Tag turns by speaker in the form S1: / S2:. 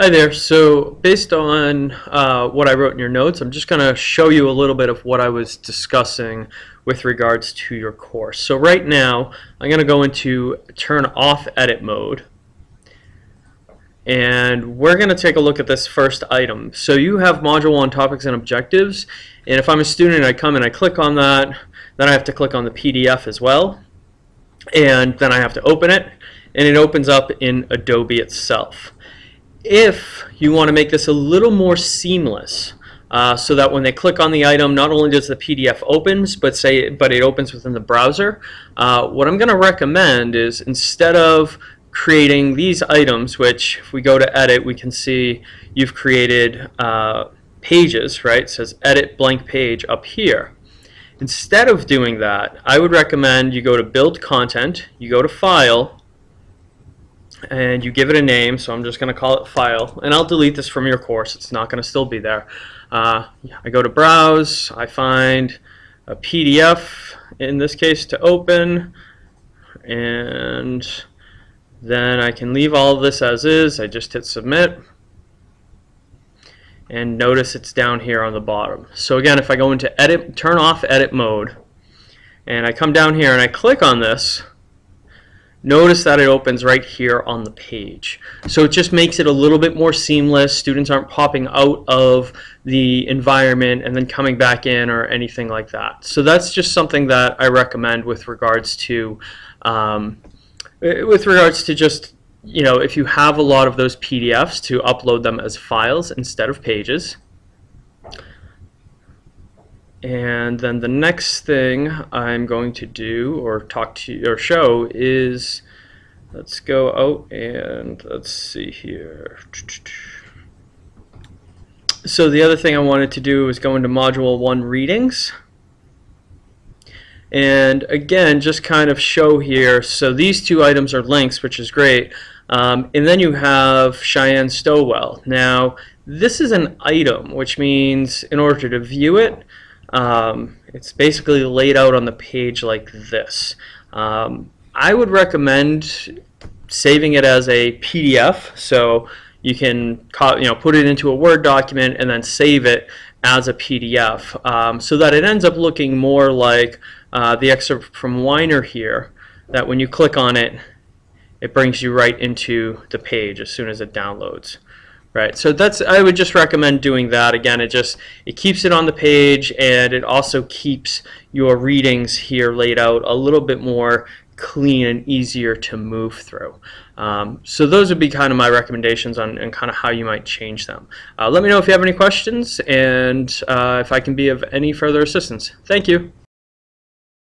S1: Hi there. So based on uh, what I wrote in your notes, I'm just going to show you a little bit of what I was discussing with regards to your course. So right now, I'm going to go into turn off edit mode. And we're going to take a look at this first item. So you have Module 1 Topics and Objectives. And if I'm a student, I come and I click on that. Then I have to click on the PDF as well. And then I have to open it. And it opens up in Adobe itself if you want to make this a little more seamless, uh, so that when they click on the item, not only does the PDF opens, but say, but it opens within the browser. Uh, what I'm going to recommend is instead of creating these items, which if we go to edit, we can see you've created uh, pages, right? It says edit blank page up here. Instead of doing that, I would recommend you go to build content, you go to file, and you give it a name so I'm just going to call it file. And I'll delete this from your course. It's not going to still be there. Uh, I go to browse. I find a PDF in this case to open. And then I can leave all of this as is. I just hit submit. And notice it's down here on the bottom. So again if I go into edit turn off edit mode and I come down here and I click on this Notice that it opens right here on the page. So it just makes it a little bit more seamless. Students aren't popping out of the environment and then coming back in or anything like that. So that's just something that I recommend with regards to um, with regards to just you know if you have a lot of those PDFs to upload them as files instead of pages. And then the next thing I'm going to do or talk to or show is let's go out and let's see here. So the other thing I wanted to do is go into module 1 readings. And again, just kind of show here, so these two items are links, which is great. Um, and then you have Cheyenne Stowell. Now, this is an item, which means in order to view it, um, it's basically laid out on the page like this. Um, I would recommend saving it as a PDF so you can you know put it into a Word document and then save it as a PDF um, so that it ends up looking more like uh, the excerpt from Weiner here that when you click on it it brings you right into the page as soon as it downloads. Right, so that's I would just recommend doing that. Again, it just it keeps it on the page and it also keeps your readings here laid out a little bit more clean and easier to move through. Um, so those would be kind of my recommendations on and kind of how you might change them. Uh, let me know if you have any questions and uh, if I can be of any further assistance. Thank you.